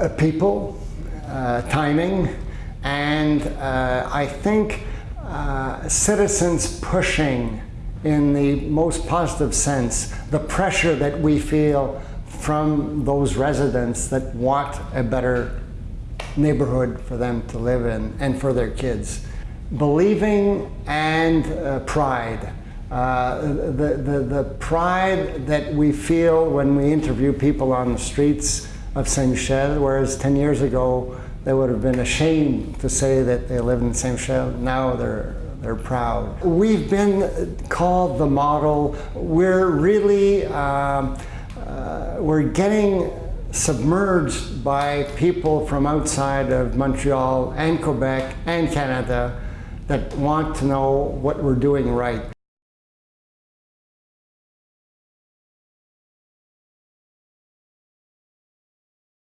Uh, people, uh, timing, and uh, I think citizens pushing in the most positive sense the pressure that we feel from those residents that want a better neighborhood for them to live in and for their kids. Believing and uh, pride. Uh, the, the, the pride that we feel when we interview people on the streets of Saint Michel, whereas 10 years ago they would have been ashamed to say that they live in Saint Michel. Now they're they're proud. We've been called the model. We're really um, uh, we're getting submerged by people from outside of Montreal and Quebec and Canada that want to know what we're doing right.